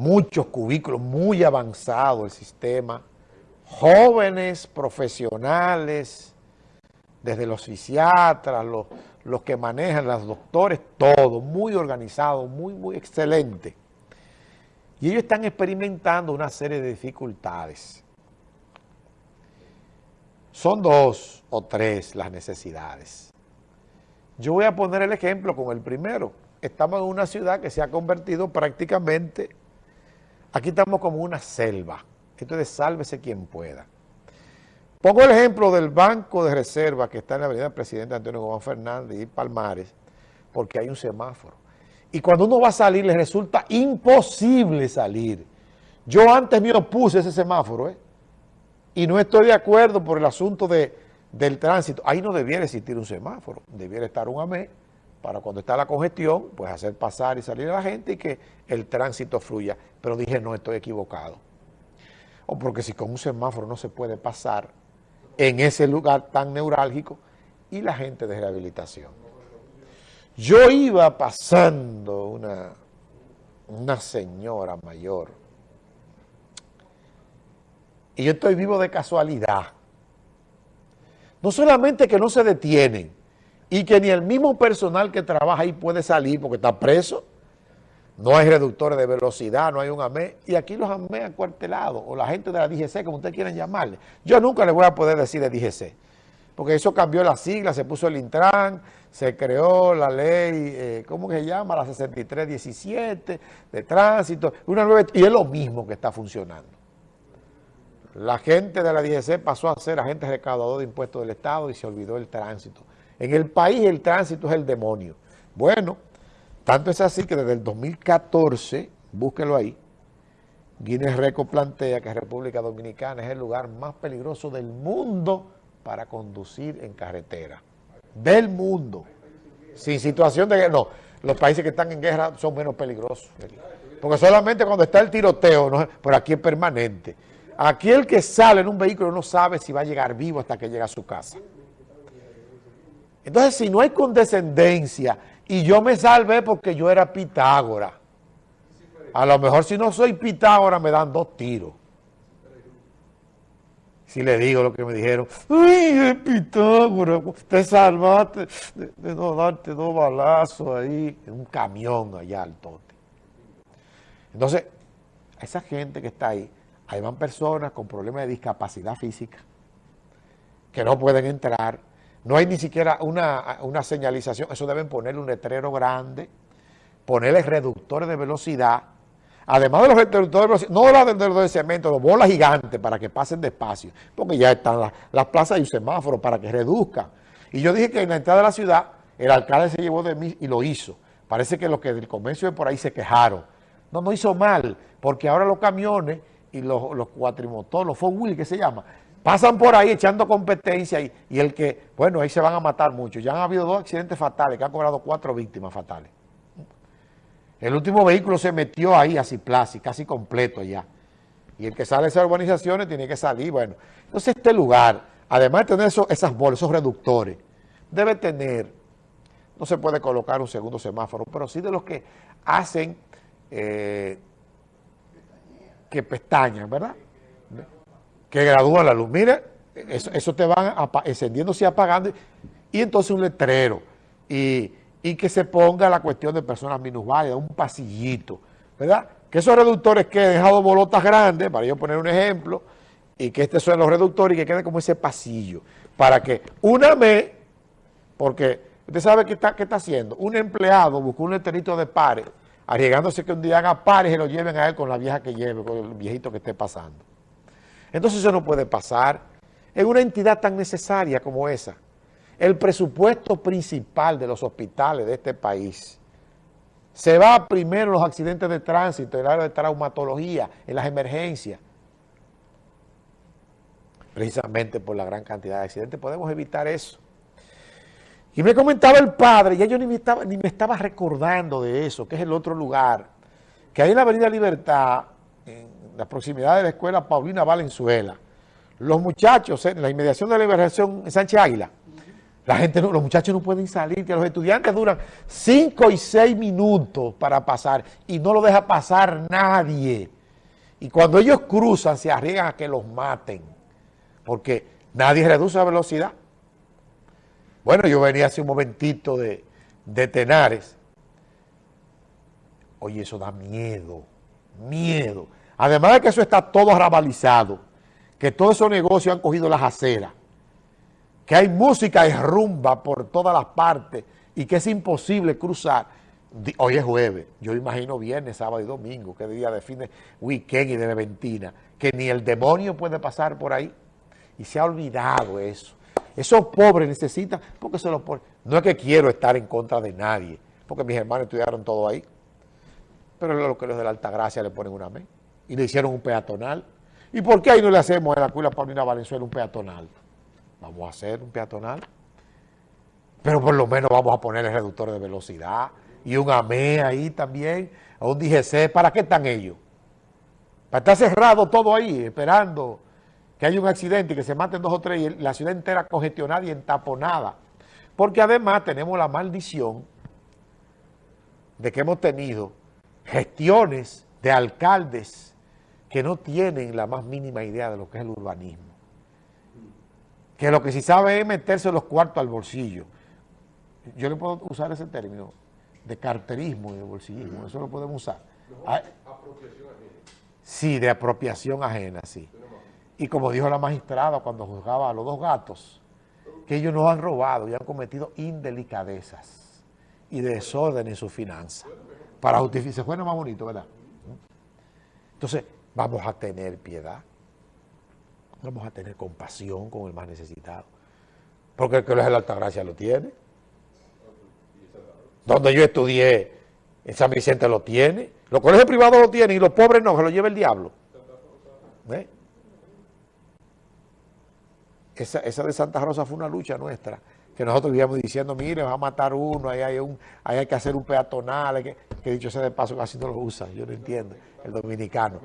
muchos cubículos, muy avanzado el sistema, jóvenes profesionales, desde los psiquiatras, los, los que manejan, los doctores, todo, muy organizado, muy, muy excelente. Y ellos están experimentando una serie de dificultades. Son dos o tres las necesidades. Yo voy a poner el ejemplo con el primero. Estamos en una ciudad que se ha convertido prácticamente, aquí estamos como una selva. Entonces sálvese quien pueda. Pongo el ejemplo del Banco de Reserva que está en la avenida Presidente Antonio Gómez Fernández y Palmares, porque hay un semáforo. Y cuando uno va a salir, le resulta imposible salir. Yo antes me opuse ese semáforo, ¿eh? Y no estoy de acuerdo por el asunto de, del tránsito. Ahí no debiera existir un semáforo, debiera estar un AME para cuando está la congestión, pues hacer pasar y salir a la gente y que el tránsito fluya. Pero dije, no, estoy equivocado. O porque si con un semáforo no se puede pasar, en ese lugar tan neurálgico y la gente de rehabilitación. Yo iba pasando una, una señora mayor y yo estoy vivo de casualidad. No solamente que no se detienen y que ni el mismo personal que trabaja ahí puede salir porque está preso, no hay reductores de velocidad, no hay un AME, y aquí los AME acuartelados, o la gente de la DGC, como ustedes quieran llamarle. Yo nunca le voy a poder decir de DGC, porque eso cambió la sigla, se puso el Intran, se creó la ley, eh, ¿cómo se llama? La 6317 de tránsito, una nueva, y es lo mismo que está funcionando. La gente de la DGC pasó a ser agentes recaudador de impuestos del Estado y se olvidó el tránsito. En el país el tránsito es el demonio. Bueno, tanto es así que desde el 2014, búsquelo ahí, Guinness Record plantea que República Dominicana es el lugar más peligroso del mundo para conducir en carretera. Del mundo. Sin situación de guerra. No, los países que están en guerra son menos peligrosos. Porque solamente cuando está el tiroteo, ¿no? aquí es permanente. Aquí el que sale en un vehículo no sabe si va a llegar vivo hasta que llega a su casa. Entonces, si no hay condescendencia y yo me salvé porque yo era Pitágora. A lo mejor si no soy Pitágora me dan dos tiros. Si le digo lo que me dijeron, ¡ay, Pitágora! Te salvaste de, no darte dos balazos ahí en un camión allá al tote. Entonces, a esa gente que está ahí, ahí van personas con problemas de discapacidad física que no pueden entrar no hay ni siquiera una, señalización, eso deben ponerle un letrero grande, ponerle reductores de velocidad, además de los reductores de velocidad, no la de, de cemento, los bolas gigantes para que pasen despacio, porque ya están las, plazas y semáforos para que reduzcan. Y yo dije que en la entrada de la ciudad, el alcalde se llevó de mí y lo hizo. Parece que los que del comercio de por ahí se quejaron. No, no hizo mal, porque ahora los camiones y los, los cuatrimotores, los four wheel que se llama, pasan por ahí echando competencia y, el que, bueno, ahí se van a matar muchos. Ya han habido dos accidentes fatales que han cobrado cuatro víctimas fatales. El último vehículo se metió ahí a Ciplasi, casi completo ya. Y el que sale de esas urbanizaciones tiene que salir, bueno. Entonces este lugar, además de tener esas bolas, esos reductores, debe tener, no se puede colocar un segundo semáforo, pero sí de los que hacen eh, que pestañan, ¿verdad? Que gradúa la luz. Mire, eso, te van encendiéndose y apagando. Y entonces un letrero. Y, que se ponga la cuestión de personas minusválidas, un pasillito, ¿verdad? Que esos reductores que han dejado bolotas grandes, para yo poner un ejemplo, y que estos son los reductores y que quede como ese pasillo, para que una vez, porque usted sabe qué está, qué está haciendo, un empleado busca un letrerito de pares, arriesgándose que un día haga pares y lo lleven a él con la vieja que lleve, con el viejito que esté pasando. Entonces eso no puede pasar en una entidad tan necesaria como esa. El presupuesto principal de los hospitales de este país se va primero en los accidentes de tránsito, en el área de traumatología, en las emergencias. Precisamente por la gran cantidad de accidentes podemos evitar eso. Y me comentaba el padre, ya yo ni me estaba, ni me estaba recordando de eso, que es el otro lugar, que hay en la Avenida Libertad, en la proximidad de la escuela Paulina Valenzuela, los muchachos en la inmediación de la liberación en Sánchez Águila, La gente, los muchachos no pueden salir, que los estudiantes duran cinco y seis minutos para pasar y no lo deja pasar nadie. Y cuando ellos cruzan, se arriesgan a que los maten, porque nadie reduce la velocidad. Bueno, yo venía hace un momentito de, de Tenares. Oye, eso da miedo, miedo. Además de que eso está todo arrabalizado, que todos esos negocios han cogido las aceras, que hay música y rumba por todas las partes y que es imposible cruzar. Hoy es jueves, yo imagino viernes, sábado y domingo, que día de fin de weekend y de ventina, que ni el demonio puede pasar por ahí. Y se ha olvidado eso. Esos pobres necesitan, porque se los ponen. No es que quiero estar en contra de nadie, porque mis hermanos estudiaron todo ahí. Pero lo que los de la Altagracia le ponen una mes. Y le hicieron un peatonal. ¿Y por qué ahí no le hacemos en la Cuila Paulina Valenzuela un peatonal? Vamos a hacer un peatonal. Pero por lo menos vamos a poner el reductor de velocidad y un AME ahí también, o un DGC. ¿Para qué están ellos? Para estar cerrado todo ahí, esperando que haya un accidente y que se maten dos o tres y la ciudad entera congestionada y entaponada. Porque además tenemos la maldición de que hemos tenido gestiones de alcaldes que no tienen la más mínima idea de lo que es el urbanismo. Que lo que sí sabe es meterse los cuartos al bolsillo. Yo le puedo usar ese término de carterismo y de bolsillismo, eso lo podemos usar. Ah, sí, de apropiación ajena, sí. Y como dijo la magistrada cuando juzgaba a los dos gatos, que ellos no han robado y han cometido indelicadezas y desorden en su finanza. Para justificar, se fue más bonito, ¿verdad? Entonces, vamos a tener piedad, vamos a tener compasión con el más necesitado. Porque el que es la Altagracia lo tiene. Donde yo estudié, en San Vicente lo tiene. Los colegios privados lo tienen y los pobres no, se lo lleva el diablo. ¿Eh? esa, de Santa Rosa fue una lucha nuestra, que nosotros íbamos diciendo, mire, va a matar uno, ahí hay, un, hay que hacer un peatonal, que, que dicho sea de paso casi no lo usa, yo no entiendo, el dominicano.